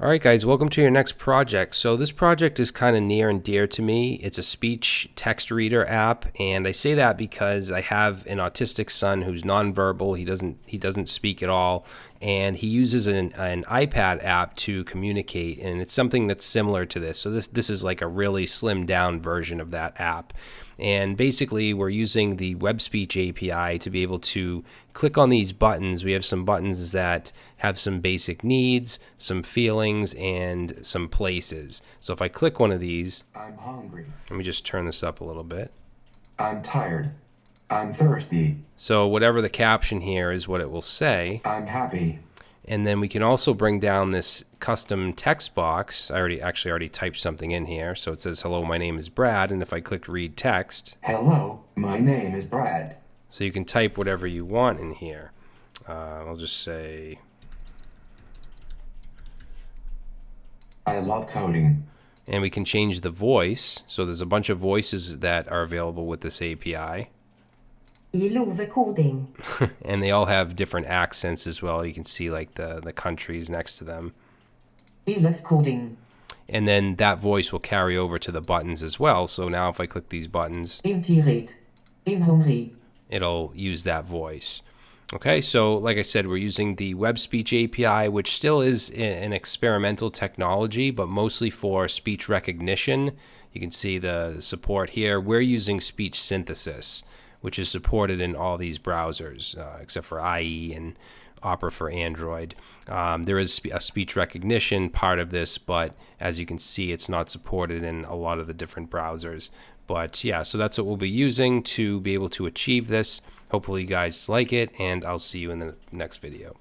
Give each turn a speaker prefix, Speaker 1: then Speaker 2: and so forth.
Speaker 1: All right, guys, welcome to your next project. So, this project is kind of near and dear to me. It's a speech text reader app, and I say that because I have an autistic son who's nonverbal. He doesn't he doesn't speak at all, and he uses an, an iPad app to communicate, and it's something that's similar to this. So, this this is like a really slimmed down version of that app. And basically, we're using the web speech API to be able to click on these buttons. We have some buttons that have some basic needs, some feelings, and some places. So if I click one of these,
Speaker 2: I'm hungry.
Speaker 1: let me just turn this up a little bit.
Speaker 2: I'm tired. I'm thirsty.
Speaker 1: So whatever the caption here is what it will say.
Speaker 2: I'm happy.
Speaker 1: And then we can also bring down this custom text box. I already actually already typed something in here. So it says, hello, my name is Brad. And if I click read text,
Speaker 2: Hello, my name is Brad.
Speaker 1: so you can type whatever you want in here. Uh, I'll just say,
Speaker 2: I love coding.
Speaker 1: and we can change the voice. So there's a bunch of voices that are available with this API.
Speaker 3: Gillar koding.
Speaker 1: and they all have different accents as well. You can see like the, the countries next to them.
Speaker 3: Gillar koding.
Speaker 1: And then that voice will carry over to the buttons as well. So now if I click these buttons,
Speaker 3: Im tired. Im hungry.
Speaker 1: it'll use that voice. Okay, so like I said, we're using the Web Speech API, which still is an experimental technology, but mostly for speech recognition. You can see the support here. We're using speech synthesis, which is supported in all these browsers, uh, except for IE and Opera for Android. Um, there is a speech recognition part of this, but as you can see, it's not supported in a lot of the different browsers. But yeah, so that's what we'll be using to be able to achieve this. Hopefully, you guys like it, and I'll see you in the next video.